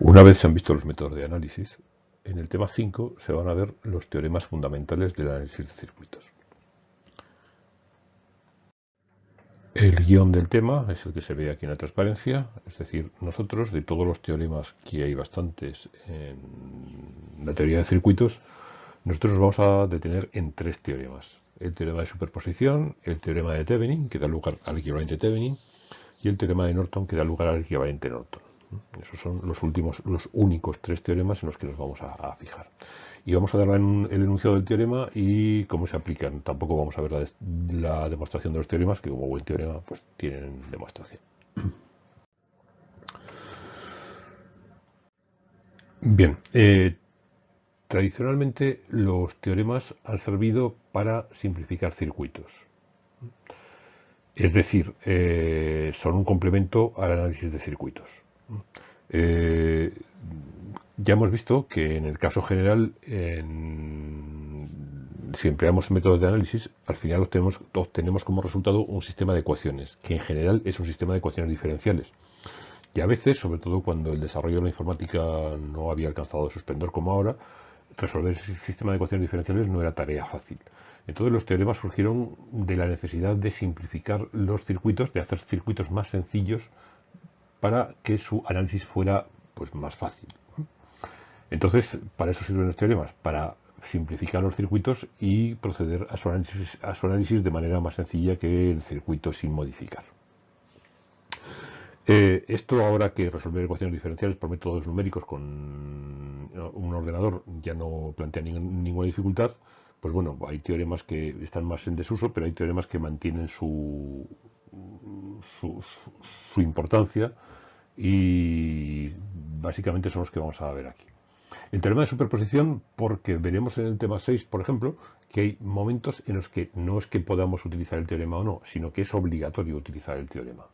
Una vez se han visto los métodos de análisis, en el tema 5 se van a ver los teoremas fundamentales del análisis de circuitos. El guion del tema es el que se ve aquí en la transparencia, es decir, nosotros de todos los teoremas que hay bastantes en la teoría de circuitos, nosotros nos vamos a detener en tres teoremas. El teorema de superposición, el teorema de Thevenin, que da lugar al equivalente Thevenin, y el teorema de Norton, que da lugar al equivalente Norton. Esos son los últimos, los únicos tres teoremas en los que nos vamos a, fijar. Y vamos a dar el enunciado del teorema y cómo se aplican. Tampoco vamos a ver la, demostración de los teoremas, que como buen teorema, pues tienen demostración. Bien, eh, tradicionalmente los teoremas han servido para simplificar circuitos. Es decir, eh, son un complemento al análisis de circuitos. Eh, ya hemos visto que en el caso general, si empleamos métodos de análisis, al final obtenemos, obtenemos como resultado un sistema de ecuaciones, que en general es un sistema de ecuaciones diferenciales. Y a veces, sobre todo cuando el desarrollo de la informática no había alcanzado su esplendor como ahora, resolver ese sistema de ecuaciones diferenciales no era tarea fácil. Entonces los teoremas surgieron de la necesidad de simplificar los circuitos, de hacer circuitos más sencillos para que su análisis fuera pues, más fácil. Entonces, para eso sirven los teoremas, para simplificar los circuitos y proceder a su análisis, a su análisis de manera más sencilla que el circuito sin modificar. Eh, esto ahora que resolver ecuaciones diferenciales por métodos numéricos con un ordenador ya no plantea ninguna dificultad, pues bueno, hay teoremas que están más en desuso, pero hay teoremas que mantienen su, su, importancia y básicamente son los que vamos a ver aquí. El teorema de superposición, porque veremos en el tema 6, por ejemplo, que hay momentos en los que no es que podamos utilizar el teorema o no, sino que es obligatorio utilizar el teorema.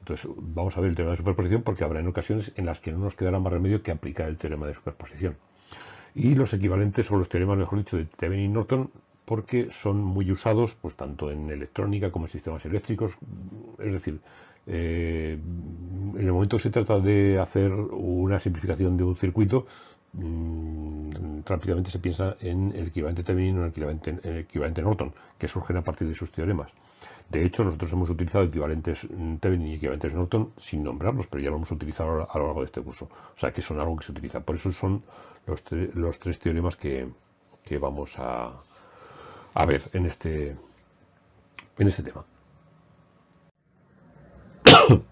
Entonces, vamos a ver el teorema de superposición porque habrá en ocasiones en las que no nos quedará más remedio que aplicar el teorema de superposición. Y los equivalentes son los teoremas, mejor dicho, de Thevenin y Norton, porque son muy usados pues tanto en electrónica como en sistemas eléctricos. Es decir, eh, en el momento que se trata de hacer una simplificación de un circuito, mm, rápidamente se piensa en el equivalente Thevenin o en el equivalente Norton, que surgen a partir de sus teoremas. De hecho, nosotros hemos utilizado equivalentes Thevenin y equivalentes Norton sin nombrarlos, pero ya lo hemos utilizado a lo largo de este curso. O sea, que son algo que se utiliza. Por eso son los tres teoremas que vamos a, a ver en este, en este tema.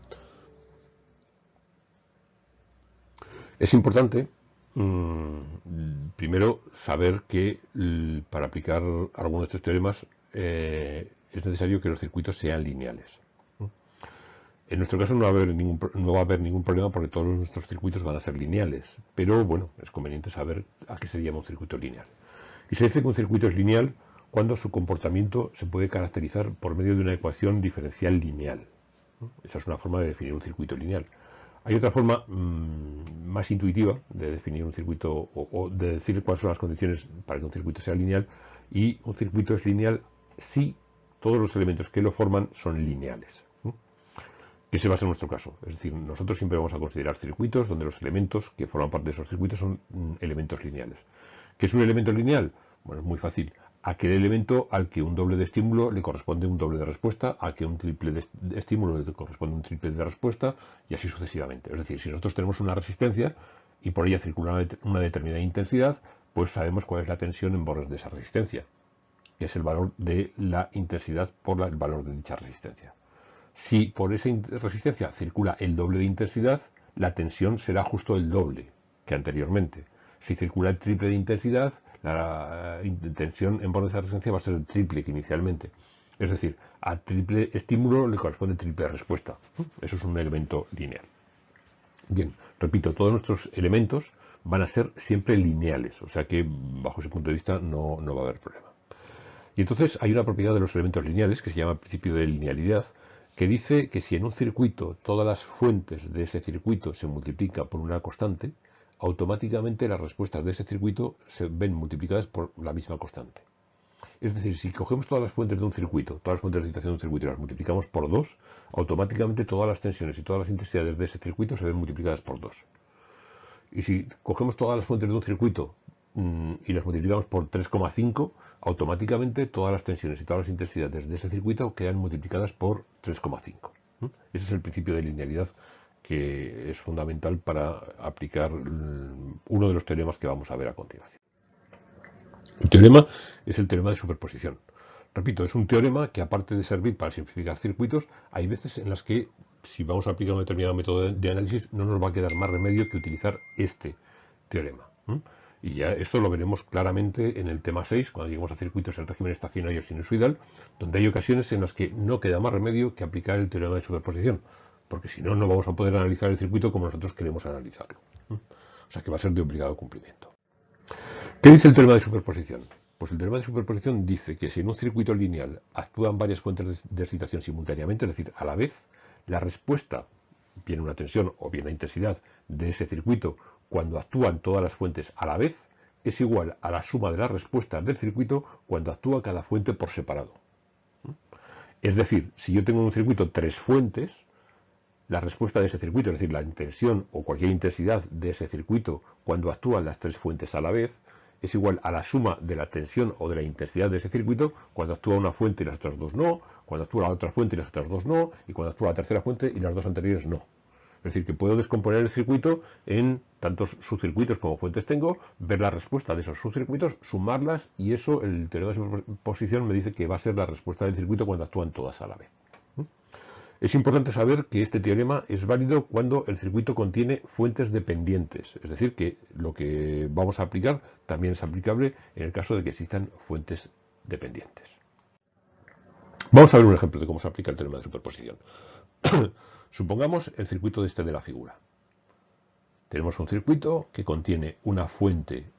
Es importante, mm, primero, saber que para aplicar algunos de estos teoremas eh, es necesario que los circuitos sean lineales. En nuestro caso no va, a haber ningún, no va a haber ningún problema porque todos nuestros circuitos van a ser lineales, pero bueno, es conveniente saber a qué se llama un circuito lineal. Y se dice que un circuito es lineal cuando su comportamiento se puede caracterizar por medio de una ecuación diferencial lineal. Esa es una forma de definir un circuito lineal. Hay otra forma mm, más intuitiva de definir un circuito o, de decir cuáles son las condiciones para que un circuito sea lineal y un circuito es lineal si todos los elementos que lo forman son lineales. Que se va a ser nuestro caso. Es decir, nosotros siempre vamos a considerar circuitos donde los elementos que forman parte de esos circuitos son mm, elementos lineales. ¿Qué es un elemento lineal? Bueno, es muy fácil aquel elemento al que un doble de estímulo le corresponde un doble de respuesta, a que un triple de estímulo le corresponde un triple de respuesta y así sucesivamente. Es decir, si nosotros tenemos una resistencia y por ella circula una determinada intensidad, pues sabemos cuál es la tensión en bordes de esa resistencia, que es el valor de la intensidad por el valor de dicha resistencia. Si por esa resistencia circula el doble de intensidad, la tensión será justo el doble que anteriormente. Si circula el triple de intensidad, la tensión en bordes de resistencia va a ser triple que inicialmente. Es decir, a triple estímulo le corresponde triple respuesta. Eso es un elemento lineal. Bien, repito, todos nuestros elementos van a ser siempre lineales, o sea que bajo ese punto de vista no, no va a haber problema. Y entonces hay una propiedad de los elementos lineales que se llama principio de linealidad, que dice que si en un circuito todas las fuentes de ese circuito se multiplican por una constante, automáticamente las respuestas de ese circuito se ven multiplicadas por la misma constante. Es decir, si cogemos todas las fuentes de un circuito, todas las fuentes de excitación de un circuito y las multiplicamos por 2, automáticamente todas las tensiones y todas las intensidades de ese circuito se ven multiplicadas por 2. Y si cogemos todas las fuentes de un circuito mm, y las multiplicamos por 3,5, automáticamente todas las tensiones y todas las intensidades de ese circuito quedan multiplicadas por 3,5. Ese es el principio de linealidad que es fundamental para aplicar uno de los teoremas que vamos a ver a continuación. El teorema es el teorema de superposición. Repito, es un teorema que aparte de servir para simplificar circuitos, hay veces en las que si vamos a aplicar un determinado método de análisis no nos va a quedar más remedio que utilizar este teorema. Y ya esto lo veremos claramente en el tema 6, cuando lleguemos a circuitos en régimen estacionario sinusoidal, donde hay ocasiones en las que no queda más remedio que aplicar el teorema de superposición, porque si no, no vamos a poder analizar el circuito como nosotros queremos analizarlo. O sea que va a ser de obligado cumplimiento. ¿Qué dice el teorema de superposición? Pues el teorema de superposición dice que si en un circuito lineal actúan varias fuentes de excitación simultáneamente, es decir, a la vez, la respuesta, bien una tensión o bien la intensidad de ese circuito cuando actúan todas las fuentes a la vez, es igual a la suma de las respuestas del circuito cuando actúa cada fuente por separado. Es decir, si yo tengo en un circuito tres fuentes, la respuesta de ese circuito, es decir, la intensión o cualquier intensidad de ese circuito cuando actúan las tres fuentes a la vez, es igual a la suma de la tensión o de la intensidad de ese circuito cuando actúa una fuente y las otras dos no, cuando actúa la otra fuente y las otras dos no, y cuando actúa la tercera fuente y las dos anteriores no. Es decir, que puedo descomponer el circuito en tantos subcircuitos como fuentes tengo, ver la respuesta de esos subcircuitos, sumarlas y eso, el teorema de superposición me dice que va a ser la respuesta del circuito cuando actúan todas a la vez. Es importante saber que este teorema es válido cuando el circuito contiene fuentes dependientes, es decir, que lo que vamos a aplicar también es aplicable en el caso de que existan fuentes dependientes. Vamos a ver un ejemplo de cómo se aplica el teorema de superposición. Supongamos el circuito de este de la figura. Tenemos un circuito que contiene una fuente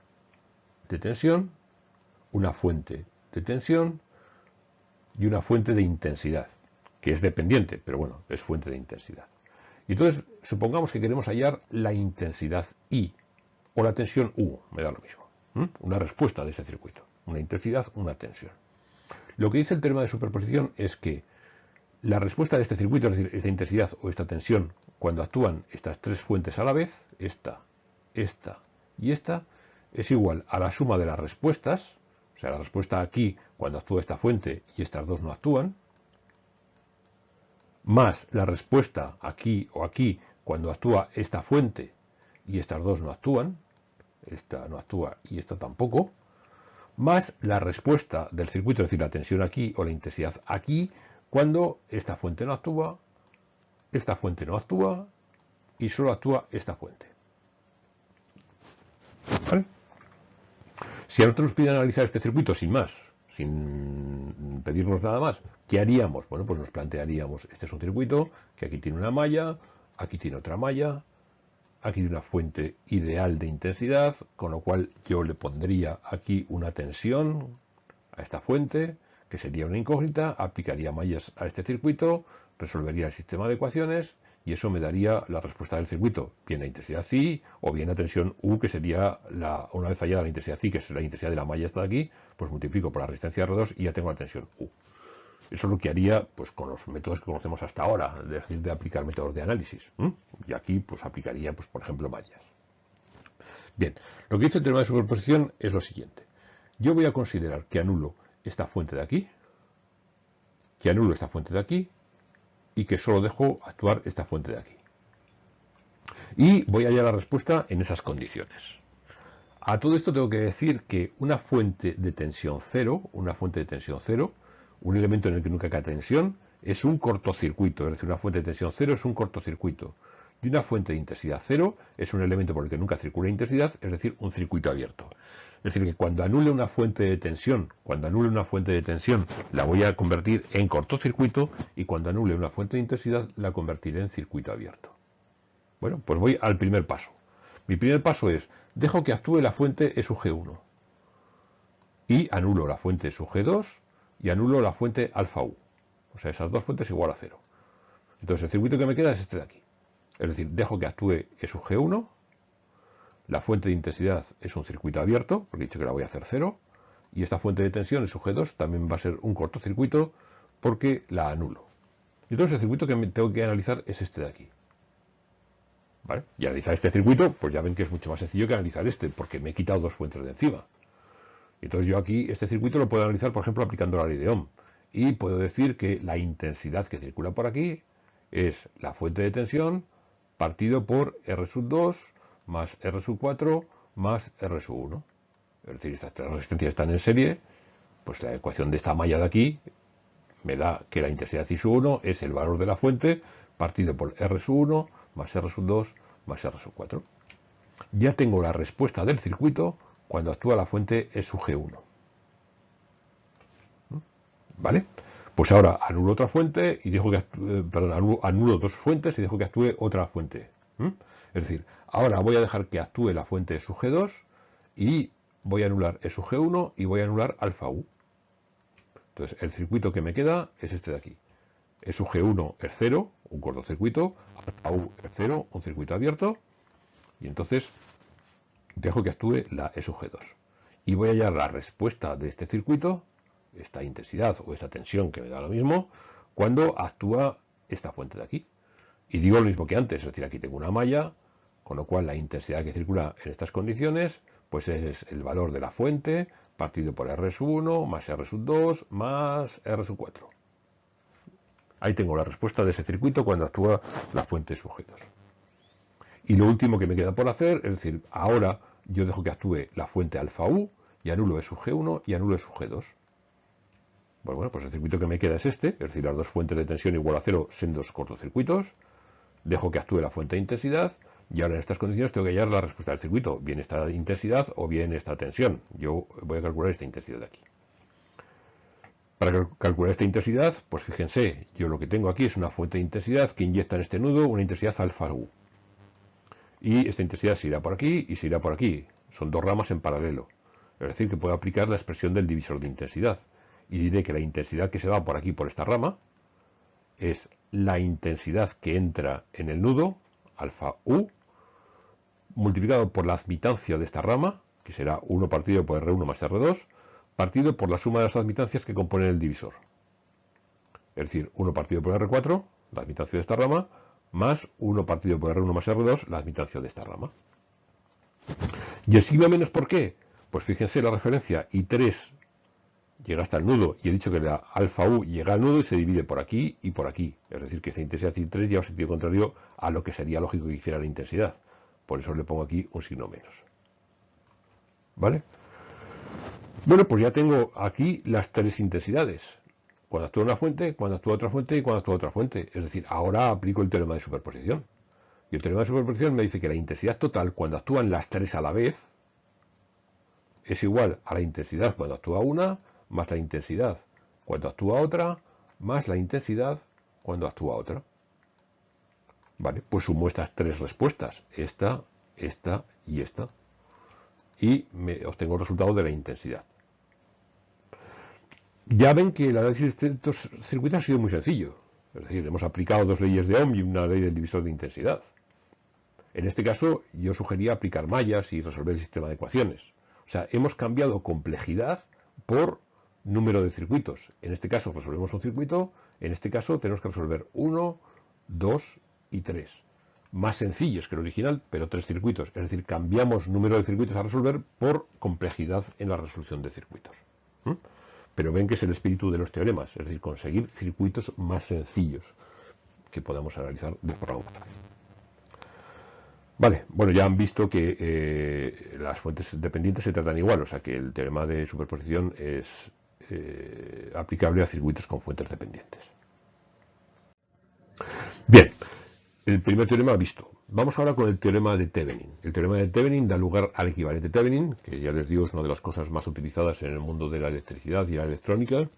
de tensión, una fuente de tensión y una fuente de intensidad que es dependiente, pero bueno, es fuente de intensidad. Y entonces, supongamos que queremos hallar la intensidad I o la tensión U, me da lo mismo. Una respuesta de ese circuito. Una intensidad, una tensión. Lo que dice el teorema de superposición es que la respuesta de este circuito, es decir, esta intensidad o esta tensión, cuando actúan estas tres fuentes a la vez, esta, esta y esta, es igual a la suma de las respuestas, o sea, la respuesta aquí cuando actúa esta fuente y estas dos no actúan, más la respuesta aquí o aquí cuando actúa esta fuente y estas dos no actúan, esta no actúa y esta tampoco, más la respuesta del circuito, es decir, la tensión aquí o la intensidad aquí, cuando esta fuente no actúa, esta fuente no actúa y solo actúa esta fuente. Si a nosotros nos piden analizar este circuito sin más, sin pedirnos nada más, ¿qué haríamos? Bueno, pues nos plantearíamos, este es un circuito que aquí tiene una malla, aquí tiene otra malla, aquí tiene una fuente ideal de intensidad, con lo cual yo le pondría aquí una tensión a esta fuente, que sería una incógnita, aplicaría mallas a este circuito, resolvería el sistema de ecuaciones y eso me daría la respuesta del circuito, bien la intensidad phi o bien la tensión U, que sería, la, una vez hallada la intensidad phi, que es la intensidad de la malla de aquí, pues multiplico por la resistencia R2 y ya tengo la tensión U. Eso es lo que haría pues, con los métodos que conocemos hasta ahora, decir, de aplicar métodos de análisis. Y aquí pues aplicaría, pues, por ejemplo, mallas. Bien, lo que dice el teorema de superposición es lo siguiente. Yo voy a considerar que anulo esta fuente de aquí, que anulo esta fuente de aquí y que solo dejo actuar esta fuente de aquí. Y voy a hallar la respuesta en esas condiciones. A todo esto tengo que decir que una fuente de tensión cero, una fuente de tensión cero, un elemento en el que nunca cae tensión, es un cortocircuito, es decir, una fuente de tensión cero es un cortocircuito. Y una fuente de intensidad cero es un elemento por el que nunca circula intensidad, es decir, un circuito abierto. Es decir, que cuando anule una fuente de tensión, cuando anule una fuente de tensión, la voy a convertir en cortocircuito y cuando anule una fuente de intensidad, la convertiré en circuito abierto. Bueno, pues voy al primer paso. Mi primer paso es, dejo que actúe la fuente E sub G1 y anulo la fuente sub G2 y anulo la fuente alfa U. O sea, esas dos fuentes igual a cero. Entonces el circuito que me queda es este de aquí. Es decir, dejo que actúe E sub G1 la fuente de intensidad es un circuito abierto, porque he dicho que la voy a hacer cero. Y esta fuente de tensión, el G2, también va a ser un cortocircuito porque la anulo. Y entonces el circuito que tengo que analizar es este de aquí. Y analizar este circuito, pues ya ven que es mucho más sencillo que analizar este, porque me he quitado dos fuentes de encima. Entonces yo aquí este circuito lo puedo analizar, por ejemplo, aplicando la ley de Ohm. Y puedo decir que la intensidad que circula por aquí es la fuente de tensión partido por R sub 2 más R sub 4 más R sub 1. Es decir, estas tres resistencias están en serie, pues la ecuación de esta malla de aquí me da que la intensidad I sub 1 es el valor de la fuente partido por R sub 1 más R sub 2 más R sub 4. Ya tengo la respuesta del circuito cuando actúa la fuente E sub G1. ¿Mm? ¿Vale? Pues ahora anulo otra fuente y dejo que actúe, perdón, anulo, dos fuentes y dejo que actúe otra fuente. Es decir, ahora voy a dejar que actúe la fuente E sub G2 y voy a anular sub G1 y voy a anular alfa U. Entonces el circuito que me queda es este de aquí. Sub G1 es 0, un cortocircuito, alfa U es 0, un circuito abierto, y entonces dejo que actúe la E sub G2. Y voy a hallar la respuesta de este circuito, esta intensidad o esta tensión que me da lo mismo, cuando actúa esta fuente de aquí. Y digo lo mismo que antes, es decir, aquí tengo una malla, con lo cual la intensidad que circula en estas condiciones, pues es el valor de la fuente partido por R sub 1 más R sub 2 más R sub 4. Ahí tengo la respuesta de ese circuito cuando actúa la fuente sujetos. Y lo último que me queda por hacer, es decir, ahora yo dejo que actúe la fuente alfa U y anulo E sub G1 y anulo E sub G2. Pues bueno, pues el circuito que me queda es este, es decir, las dos fuentes de tensión igual a cero son dos cortocircuitos. Dejo que actúe la fuente de intensidad y ahora en estas condiciones tengo que hallar la respuesta del circuito, bien esta intensidad o bien esta tensión. Yo voy a calcular esta intensidad de aquí. Para calcular esta intensidad, pues fíjense, yo lo que tengo aquí es una fuente de intensidad que inyecta en este nudo una intensidad alfa U. Y esta intensidad se irá por aquí y se irá por aquí. Son dos ramas en paralelo. Es decir, que puedo aplicar la expresión del divisor de intensidad. Y diré que la intensidad que se va por aquí, por esta rama, es la intensidad que entra en el nudo, alfa U, multiplicado por la admitancia de esta rama, que será 1 partido por R1 más R2, partido por la suma de las admitancias que componen el divisor. Es decir, 1 partido por R4, la admitancia de esta rama, más 1 partido por R1 más R2, la admitancia de esta rama. Y así va menos por qué. Pues fíjense la referencia I3 llega hasta el nudo y he dicho que la alfa U llega al nudo y se divide por aquí y por aquí. Es decir, que esta intensidad I3 lleva sentido contrario a lo que sería lógico que hiciera la intensidad. Por eso le pongo aquí un signo menos. ¿Vale? Bueno, pues ya tengo aquí las tres intensidades. Cuando actúa una fuente, cuando actúa otra fuente y cuando actúa otra fuente. Es decir, ahora aplico el teorema de superposición. Y el teorema de superposición me dice que la intensidad total, cuando actúan las tres a la vez, es igual a la intensidad cuando actúa una, más la intensidad cuando actúa otra, más la intensidad cuando actúa otra. Vale, pues sumo estas tres respuestas, esta, esta y esta, y me obtengo el resultado de la intensidad. Ya ven que el análisis de estos circuitos ha sido muy sencillo. Es decir, hemos aplicado dos leyes de Ohm y una ley del divisor de intensidad. En este caso, yo sugería aplicar mallas y resolver el sistema de ecuaciones. O sea, hemos cambiado complejidad por número de circuitos. En este caso resolvemos un circuito, en este caso tenemos que resolver uno, dos y tres. Más sencillos que el original, pero tres circuitos. Es decir, cambiamos número de circuitos a resolver por complejidad en la resolución de circuitos. ¿Mm? Pero ven que es el espíritu de los teoremas, es decir, conseguir circuitos más sencillos que podamos analizar de forma fácil. Vale, bueno, ya han visto que eh, las fuentes dependientes se tratan igual, o sea que el teorema de superposición es eh, aplicable a circuitos con fuentes dependientes. Bien, el primer teorema visto. Vamos ahora con el teorema de Thevenin. El teorema de Thevenin da lugar al equivalente Thevenin, que ya les digo es una de las cosas más utilizadas en el mundo de la electricidad y la electrónica,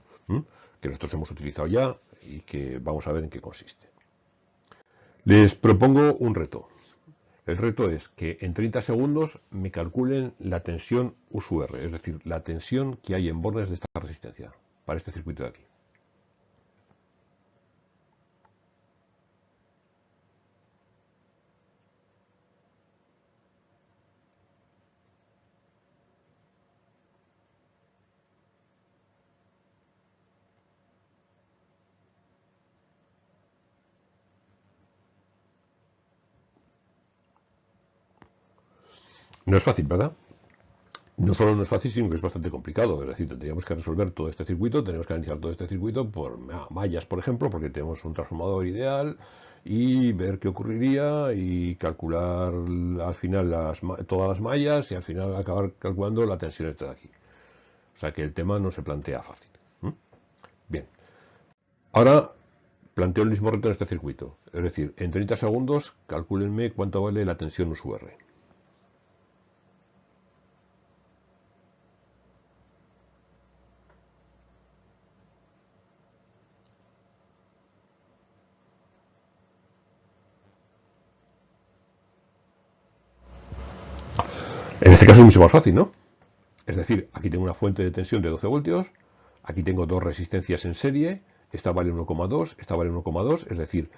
que nosotros hemos utilizado ya y que vamos a ver en qué consiste. Les propongo un reto. El reto es que en 30 segundos me calculen la tensión U R, es decir, la tensión que hay en bordes de esta resistencia para este circuito de aquí. No es fácil, ¿verdad? No solo no es fácil, sino que es bastante complicado. Es decir, tendríamos que resolver todo este circuito, tenemos que analizar todo este circuito por mallas, por ejemplo, porque tenemos un transformador ideal y ver qué ocurriría y calcular al final las, todas las mallas y al final acabar calculando la tensión esta de aquí. O sea que el tema no se plantea fácil. Bien. Ahora planteo el mismo reto en este circuito. Es decir, en 30 segundos calcúlenme cuánto vale la tensión USUR. Caso es mucho más fácil, ¿no? Es decir, aquí tengo una fuente de tensión de 12 voltios, aquí tengo dos resistencias en serie, esta vale 1,2, esta vale 1,2, es decir,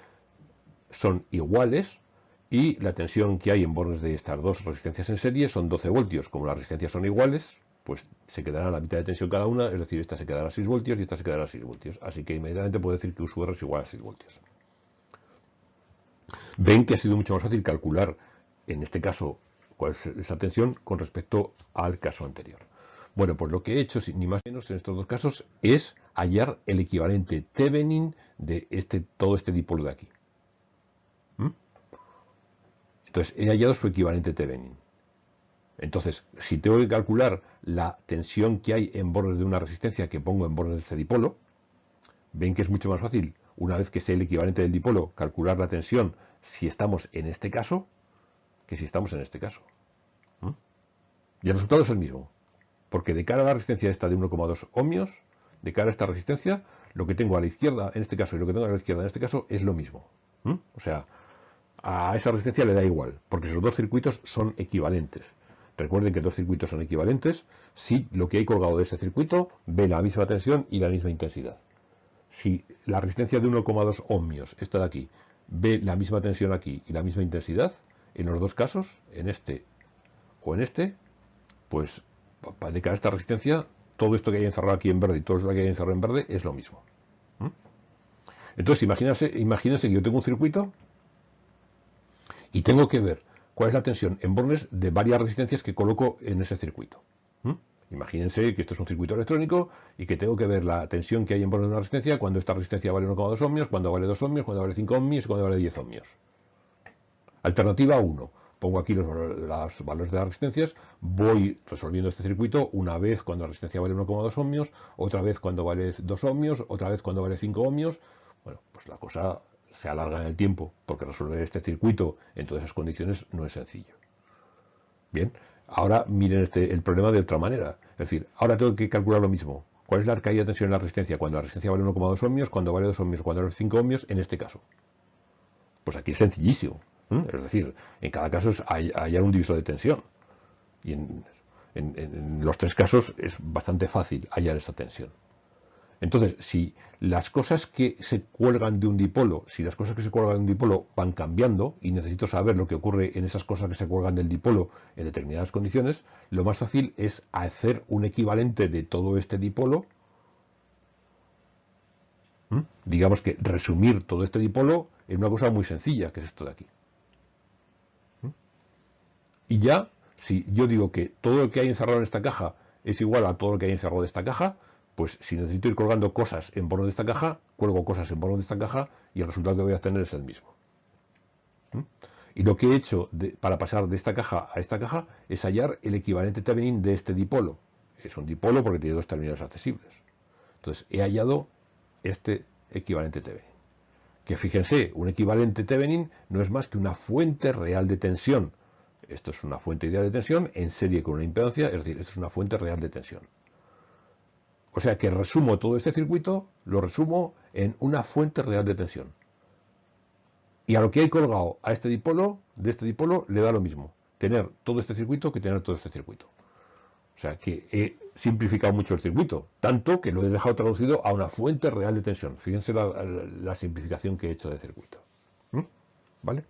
son iguales y la tensión que hay en bornes de estas dos resistencias en serie son 12 voltios. Como las resistencias son iguales, pues se quedará la mitad de tensión cada una, es decir, esta se quedará a 6 voltios y esta se quedará a 6 voltios. Así que inmediatamente puedo decir que USUR es igual a 6 voltios. Ven que ha sido mucho más fácil calcular, en este caso, esa tensión con respecto al caso anterior. Bueno, pues lo que he hecho, ni más ni menos en estos dos casos, es hallar el equivalente Thevenin de este, todo este dipolo de aquí. ¿Mm? Entonces, he hallado su equivalente Thevenin. Entonces, si tengo que calcular la tensión que hay en bordes de una resistencia que pongo en bordes de este dipolo, ven que es mucho más fácil, una vez que sé el equivalente del dipolo, calcular la tensión si estamos en este caso, que si estamos en este caso. Y el resultado es el mismo. Porque de cara a la resistencia esta de 1,2 ohmios, de cara a esta resistencia, lo que tengo a la izquierda en este caso y lo que tengo a la izquierda en este caso es lo mismo. O sea, a esa resistencia le da igual, porque esos dos circuitos son equivalentes. Recuerden que dos circuitos son equivalentes si lo que hay colgado de ese circuito ve la misma tensión y la misma intensidad. Si la resistencia de 1,2 ohmios, esta de aquí, ve la misma tensión aquí y la misma intensidad, en los dos casos, en este o en este, pues para dedicar esta resistencia, todo esto que hay encerrado aquí en verde y todo esto que hay encerrado en verde es lo mismo. Entonces, imagínense, imagínense que yo tengo un circuito y tengo que ver cuál es la tensión en bornes de varias resistencias que coloco en ese circuito. Imagínense que esto es un circuito electrónico y que tengo que ver la tensión que hay en bornes de una resistencia cuando esta resistencia vale 1,2 ohmios, cuando vale 2 ohmios, cuando vale 5 ohmios y cuando vale 10 ohmios. Alternativa 1. Pongo aquí los, valores de las resistencias, voy resolviendo este circuito una vez cuando la resistencia vale 1,2 ohmios, otra vez cuando vale 2 ohmios, otra vez cuando vale 5 ohmios. Bueno, pues la cosa se alarga en el tiempo, porque resolver este circuito en todas esas condiciones no es sencillo. Bien, ahora miren este, el problema de otra manera. Es decir, ahora tengo que calcular lo mismo. ¿Cuál es la caída de tensión en la resistencia? Cuando la resistencia vale 1,2 ohmios, cuando vale 2 ohmios, cuando vale 5 ohmios, en este caso. Pues aquí es sencillísimo. Es decir, en cada caso es hallar un divisor de tensión. Y en, los tres casos es bastante fácil hallar esa tensión. Entonces, si las cosas que se cuelgan de un dipolo, si las cosas que se cuelgan de un dipolo van cambiando y necesito saber lo que ocurre en esas cosas que se cuelgan del dipolo en determinadas condiciones, lo más fácil es hacer un equivalente de todo este dipolo. Digamos que resumir todo este dipolo en una cosa muy sencilla, que es esto de aquí. Y ya, si yo digo que todo lo que hay encerrado en esta caja es igual a todo lo que hay encerrado de esta caja, pues si necesito ir colgando cosas en bornes de esta caja, cuelgo cosas en bornes de esta caja y el resultado que voy a obtener es el mismo. ¿Mm? Y lo que he hecho para pasar de esta caja a esta caja es hallar el equivalente Thevenin de este dipolo. Es un dipolo porque tiene dos terminales accesibles. Entonces he hallado este equivalente Thevenin. Que fíjense, un equivalente Thevenin no es más que una fuente real de tensión esto es una fuente ideal de tensión en serie con una impedancia, es decir, esto es una fuente real de tensión. O sea que resumo todo este circuito, lo resumo en una fuente real de tensión. Y a lo que hay colgado a este dipolo, de este dipolo, le da lo mismo. Tener todo este circuito que tener todo este circuito. O sea que he simplificado mucho el circuito, tanto que lo he dejado traducido a una fuente real de tensión. Fíjense la, simplificación que he hecho de circuito. ¿Mm? ¿Vale?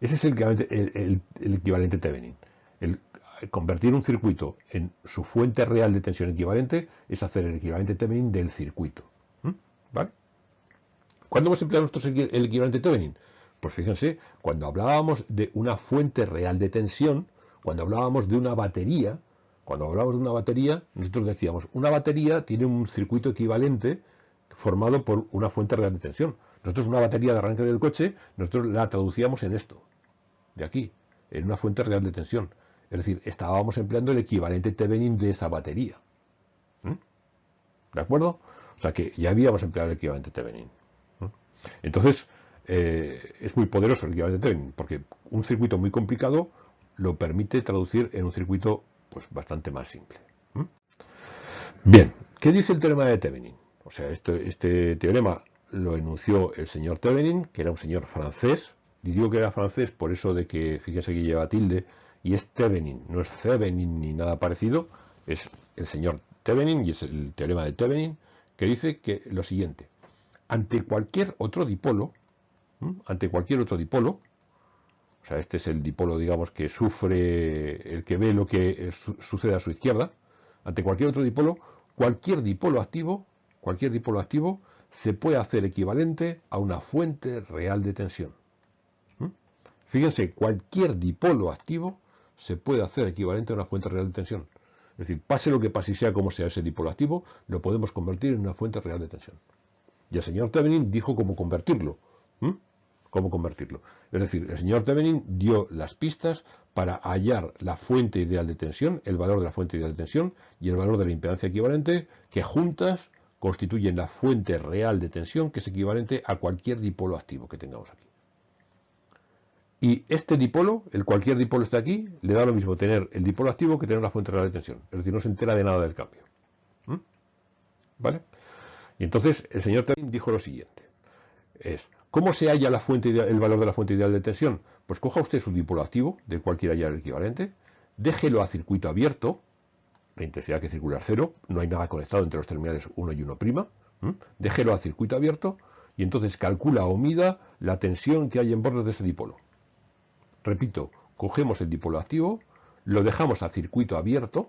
Ese es el equivalente, Thevenin. Convertir un circuito en su fuente real de tensión equivalente es hacer el equivalente Thevenin del circuito. ¿Mm? ¿Vale? ¿Cuándo hemos empleado nosotros el equivalente Thevenin? Pues fíjense, cuando hablábamos de una fuente real de tensión, cuando hablábamos de una batería, cuando hablábamos de una batería, nosotros decíamos, una batería tiene un circuito equivalente formado por una fuente real de tensión. Nosotros una batería de arranque del coche, nosotros la traducíamos en esto, de aquí, en una fuente real de tensión. Es decir, estábamos empleando el equivalente Thevenin de esa batería. ¿Mm? ¿De acuerdo? O sea que ya habíamos empleado el equivalente Thevenin. ¿Mm? Entonces, eh, es muy poderoso el equivalente Thevenin, porque un circuito muy complicado lo permite traducir en un circuito pues bastante más simple. ¿Mm? Bien, ¿qué dice el teorema de Thevenin? O sea, este, este teorema lo enunció el señor Thevenin, que era un señor francés, y digo que era francés por eso de que, fíjense que lleva tilde, y es Thevenin, no es Thevenin ni nada parecido, es el señor Thevenin y es el teorema de Thevenin que dice que lo siguiente, ante cualquier otro dipolo, ante cualquier otro dipolo, o sea, este es el dipolo, digamos, que sufre, el que ve lo que sucede a su izquierda, ante cualquier otro dipolo, cualquier dipolo activo, cualquier dipolo activo se puede hacer equivalente a una fuente real de tensión. Fíjense, cualquier dipolo activo se puede hacer equivalente a una fuente real de tensión. Es decir, pase lo que pase y sea como sea ese dipolo activo, lo podemos convertir en una fuente real de tensión. Y el señor Thevenin dijo cómo convertirlo. Cómo convertirlo. Es decir, el señor Thevenin dio las pistas para hallar la fuente ideal de tensión, el valor de la fuente ideal de tensión y el valor de la impedancia equivalente, que juntas constituyen la fuente real de tensión, que es equivalente a cualquier dipolo activo que tengamos aquí. Y este dipolo, el cualquier dipolo está aquí, le da lo mismo tener el dipolo activo que tener la fuente real de tensión. Es decir, no se entera de nada del cambio. ¿Mm? ¿Vale? Y entonces el señor también dijo lo siguiente. Es, ¿cómo se halla la fuente el valor de la fuente ideal de tensión? Pues coja usted su dipolo activo, del cual quiera hallar el equivalente, déjelo a circuito abierto, la intensidad que circula es cero, no hay nada conectado entre los terminales 1 y 1', déjelo a circuito abierto y entonces calcula o mida la tensión que hay en bordes de ese dipolo. Repito, cogemos el dipolo activo, lo dejamos a circuito abierto,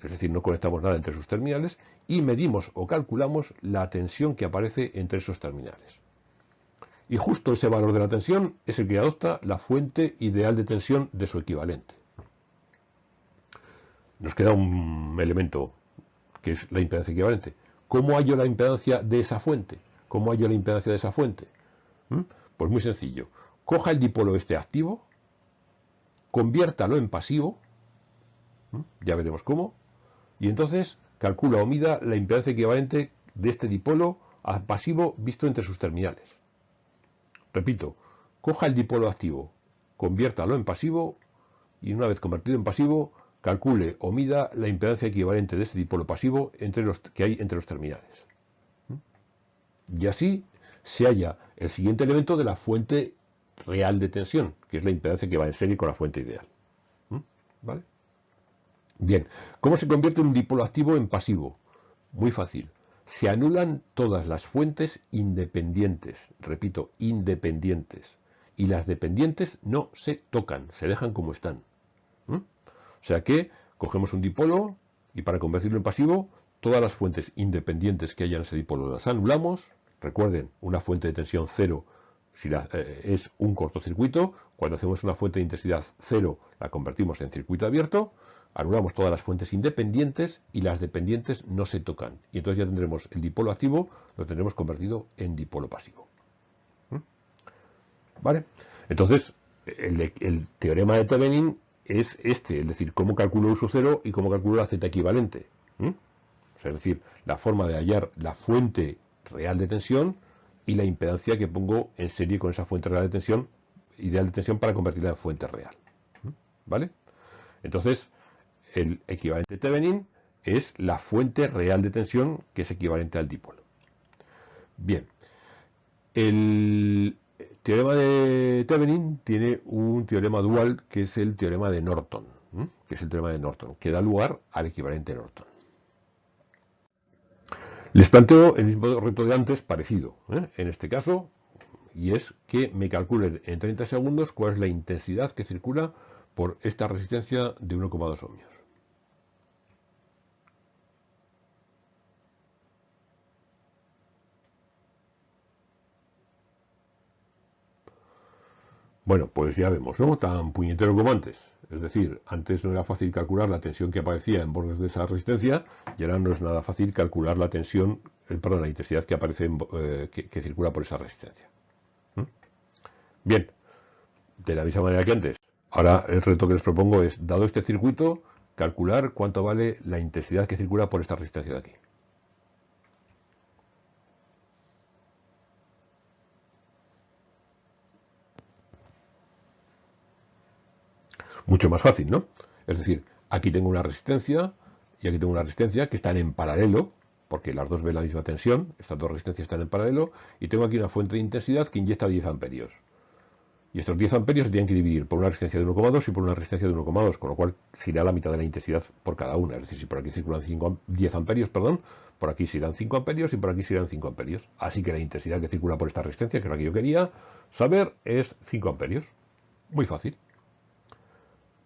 es decir, no conectamos nada entre sus terminales, y medimos o calculamos la tensión que aparece entre esos terminales. Y justo ese valor de la tensión es el que adopta la fuente ideal de tensión de su equivalente. Nos queda un elemento que es la impedancia equivalente. ¿Cómo hallo la impedancia de esa fuente? ¿Cómo hallo la impedancia de esa fuente? Pues muy sencillo coja el dipolo este activo, conviértalo en pasivo, ya veremos cómo, y entonces calcula o mida la impedancia equivalente de este dipolo pasivo visto entre sus terminales. Repito, coja el dipolo activo, conviértalo en pasivo y una vez convertido en pasivo, calcule o mida la impedancia equivalente de este dipolo pasivo entre los, que hay entre los terminales. Y así se halla el siguiente elemento de la fuente real de tensión, que es la impedancia que va en serie con la fuente ideal. ¿Mm? ¿Vale? Bien, ¿cómo se convierte un dipolo activo en pasivo? Muy fácil. Se anulan todas las fuentes independientes, repito, independientes, y las dependientes no se tocan, se dejan como están. ¿Mm? O sea que cogemos un dipolo y para convertirlo en pasivo, todas las fuentes independientes que haya en ese dipolo las anulamos. Recuerden, una fuente de tensión cero si eh, es un cortocircuito, cuando hacemos una fuente de intensidad cero la convertimos en circuito abierto, anulamos todas las fuentes independientes y las dependientes no se tocan. Y entonces ya tendremos el dipolo activo, lo tendremos convertido en dipolo pasivo. ¿Mm? ¿Vale? Entonces, el, teorema de Thevenin es este, es decir, cómo calculo uso cero y cómo calculo la z equivalente. ¿Mm? es decir, la forma de hallar la fuente real de tensión y la impedancia que pongo en serie con esa fuente real de tensión, ideal de tensión para convertirla en fuente real. ¿Vale? Entonces, el equivalente Thevenin es la fuente real de tensión que es equivalente al dipolo. Bien, el teorema de Thevenin tiene un teorema dual que es el teorema de Norton, que es el teorema de Norton, que da lugar al equivalente Norton. Les planteo el mismo reto de antes, parecido, ¿eh? en este caso, y es que me calculen en 30 segundos cuál es la intensidad que circula por esta resistencia de 1,2 ohmios. Bueno, pues ya vemos, ¿no? Tan puñetero como antes. Es decir, antes no era fácil calcular la tensión que aparecía en bordes de esa resistencia y ahora no es nada fácil calcular la tensión, eh, perdón, la intensidad que aparece eh, que, circula por esa resistencia. ¿Mm? Bien, de la misma manera que antes. Ahora el reto que les propongo es, dado este circuito, calcular cuánto vale la intensidad que circula por esta resistencia de aquí. Mucho más fácil, ¿no? Es decir, aquí tengo una resistencia y aquí tengo una resistencia que están en paralelo, porque las dos ven la misma tensión, estas dos resistencias están en paralelo, y tengo aquí una fuente de intensidad que inyecta 10 amperios. Y estos 10 amperios se tienen que dividir por una resistencia de 1,2 y por una resistencia de 1,2, con lo cual se irá la mitad de la intensidad por cada una. Es decir, si por aquí circulan 5, 10 amperios, perdón, por aquí se irán 5 amperios y por aquí se irán 5 amperios. Así que la intensidad que circula por esta resistencia, que es la que yo quería saber, es 5 amperios. Muy fácil.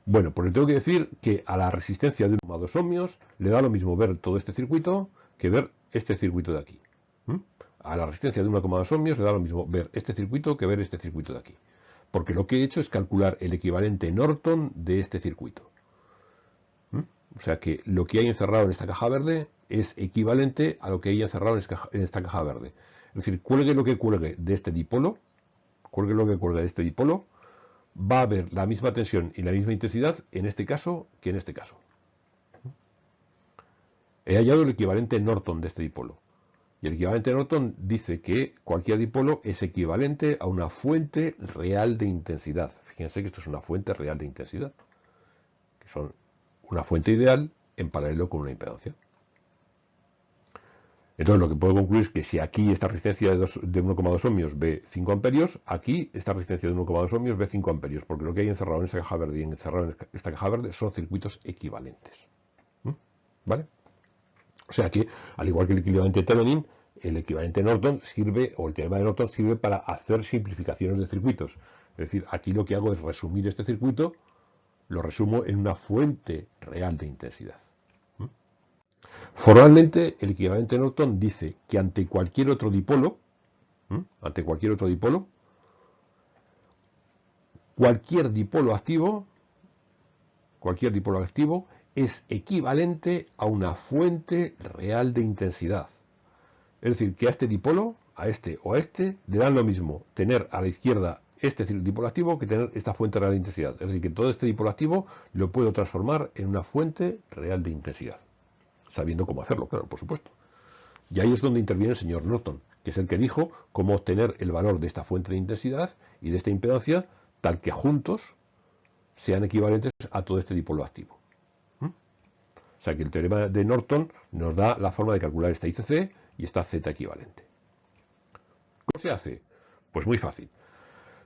Bueno, pues le tengo que decir que a la resistencia de 1 a 2 ohmios le da lo mismo ver todo este circuito que ver este circuito de aquí. A la resistencia de 1,2 ohmios le da lo mismo ver este circuito que ver este circuito de aquí. Porque lo que he hecho es calcular el equivalente Norton de este circuito. O sea que lo que hay encerrado en esta caja verde es equivalente a lo que hay encerrado en esta caja verde. Es decir, cuelgue lo que cuelgue de este dipolo, cuelgue lo que cuelgue de este dipolo, va a haber la misma tensión y la misma intensidad en este caso que en este caso. He hallado el equivalente Norton de este dipolo. Y el equivalente Norton dice que cualquier dipolo es equivalente a una fuente real de intensidad. Fíjense que esto es una fuente real de intensidad. Que son una fuente ideal en paralelo con una impedancia. Entonces lo que puedo concluir es que si aquí esta resistencia de, 1,2 ohmios ve 5 amperios, aquí esta resistencia de 1,2 ohmios ve 5 amperios, porque lo que hay encerrado en esta caja verde y encerrado en esta caja verde son circuitos equivalentes. ¿Mm? ¿Vale? O sea que, al igual que el equivalente Thevenin, el equivalente Norton sirve, o el teorema de Norton sirve para hacer simplificaciones de circuitos. Es decir, aquí lo que hago es resumir este circuito, lo resumo en una fuente real de intensidad. Formalmente, el equivalente Norton dice que ante cualquier otro dipolo, ante cualquier otro dipolo, cualquier dipolo activo, cualquier dipolo activo es equivalente a una fuente real de intensidad. Es decir, que a este dipolo, a este o a este, le dan lo mismo tener a la izquierda este dipolo activo que tener esta fuente real de intensidad. Es decir, que todo este dipolo activo lo puedo transformar en una fuente real de intensidad sabiendo cómo hacerlo, claro, por supuesto. Y ahí es donde interviene el señor Norton, que es el que dijo cómo obtener el valor de esta fuente de intensidad y de esta impedancia tal que juntos sean equivalentes a todo este dipolo activo. ¿Mm? O sea que el teorema de Norton nos da la forma de calcular esta ICC y esta Z equivalente. ¿Cómo se hace? Pues muy fácil.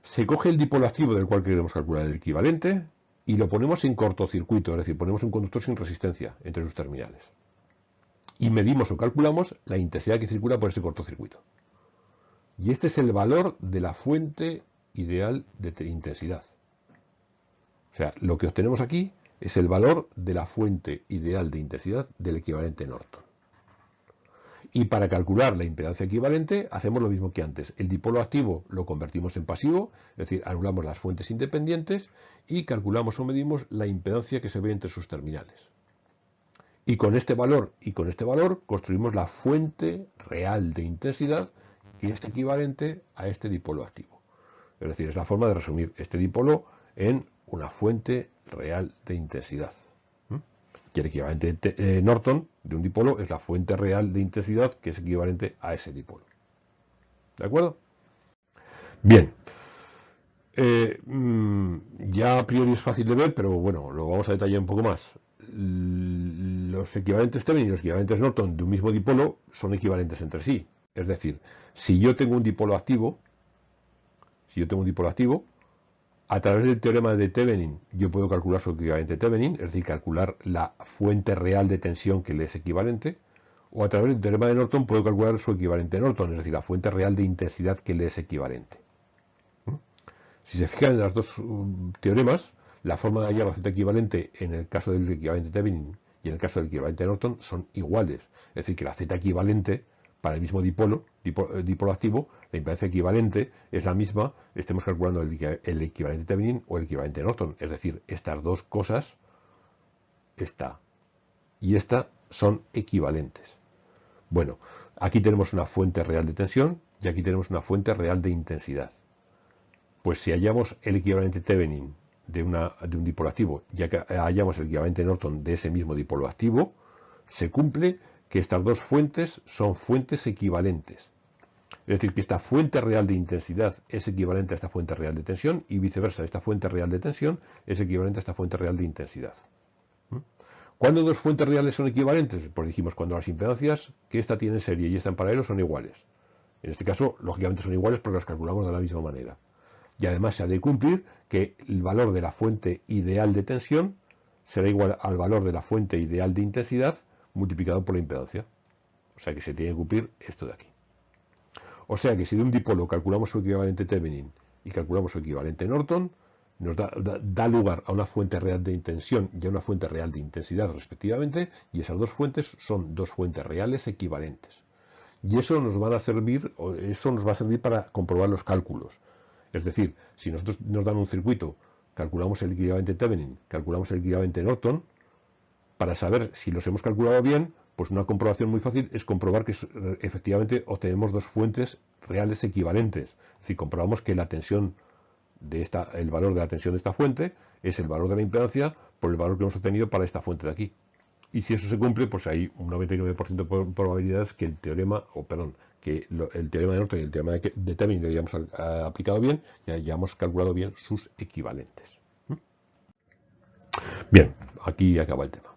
Se coge el dipolo activo del cual queremos calcular el equivalente y lo ponemos en cortocircuito, es decir, ponemos un conductor sin resistencia entre sus terminales y medimos o calculamos la intensidad que circula por ese cortocircuito. Y este es el valor de la fuente ideal de intensidad. O sea, lo que obtenemos aquí es el valor de la fuente ideal de intensidad del equivalente Norton. Y para calcular la impedancia equivalente hacemos lo mismo que antes. El dipolo activo lo convertimos en pasivo, es decir, anulamos las fuentes independientes y calculamos o medimos la impedancia que se ve entre sus terminales. Y con este valor y con este valor construimos la fuente real de intensidad que es equivalente a este dipolo activo. Es decir, es la forma de resumir este dipolo en una fuente real de intensidad. Y el equivalente eh, Norton de un dipolo es la fuente real de intensidad que es equivalente a ese dipolo. ¿De acuerdo? Bien. Eh, mm, ya a priori es fácil de ver, pero bueno, lo vamos a detallar un poco más los equivalentes Thevenin y los equivalentes Norton de un mismo dipolo son equivalentes entre sí. Es decir, si yo tengo un dipolo activo, si yo tengo un dipolo activo, a través del teorema de Thevenin yo puedo calcular su equivalente Thevenin, es decir, calcular la fuente real de tensión que le es equivalente, o a través del teorema de Norton puedo calcular su equivalente Norton, es decir, la fuente real de intensidad que le es equivalente. ¿Mm? Si se fijan en los dos um, teoremas, la forma de hallar la Z equivalente en el caso del equivalente Thevenin en el caso del equivalente Norton son iguales. Es decir, que la Z equivalente para el mismo dipolo, eh, dipolo, activo, la impedancia equivalente es la misma, estemos calculando el, equivalente Thevenin o el equivalente Norton. Es decir, estas dos cosas, esta y esta, son equivalentes. Bueno, aquí tenemos una fuente real de tensión y aquí tenemos una fuente real de intensidad. Pues si hallamos el equivalente Thevenin de, una, de un dipolo activo, ya que hallamos el equivalente Norton de ese mismo dipolo activo, se cumple que estas dos fuentes son fuentes equivalentes. Es decir, que esta fuente real de intensidad es equivalente a esta fuente real de tensión y viceversa, esta fuente real de tensión es equivalente a esta fuente real de intensidad. ¿Mm? ¿Cuándo dos fuentes reales son equivalentes? Pues dijimos cuando las impedancias que esta tiene serie y esta en paralelo son iguales. En este caso, lógicamente son iguales porque las calculamos de la misma manera. Y además se ha de cumplir que el valor de la fuente ideal de tensión será igual al valor de la fuente ideal de intensidad multiplicado por la impedancia. O sea que se tiene que cumplir esto de aquí. O sea que si de un dipolo calculamos su equivalente Thevenin y calculamos su equivalente Norton, nos da, lugar a una fuente real de intensión y a una fuente real de intensidad respectivamente, y esas dos fuentes son dos fuentes reales equivalentes. Y eso nos va a servir, eso nos va a servir para comprobar los cálculos. Es decir, si nosotros nos dan un circuito, calculamos el equivalente Thevenin, calculamos el equivalente Norton, para saber si los hemos calculado bien, pues una comprobación muy fácil es comprobar que efectivamente obtenemos dos fuentes reales equivalentes. Es decir, comprobamos que la tensión de esta, el valor de la tensión de esta fuente es el valor de la impedancia por el valor que hemos obtenido para esta fuente de aquí. Y si eso se cumple, pues hay un 99% de probabilidades que el teorema, o perdón, que el teorema de Norton y el teorema de, de lo hayamos aplicado bien y hayamos calculado bien sus equivalentes. ¿Mm? Bien, aquí acaba el tema.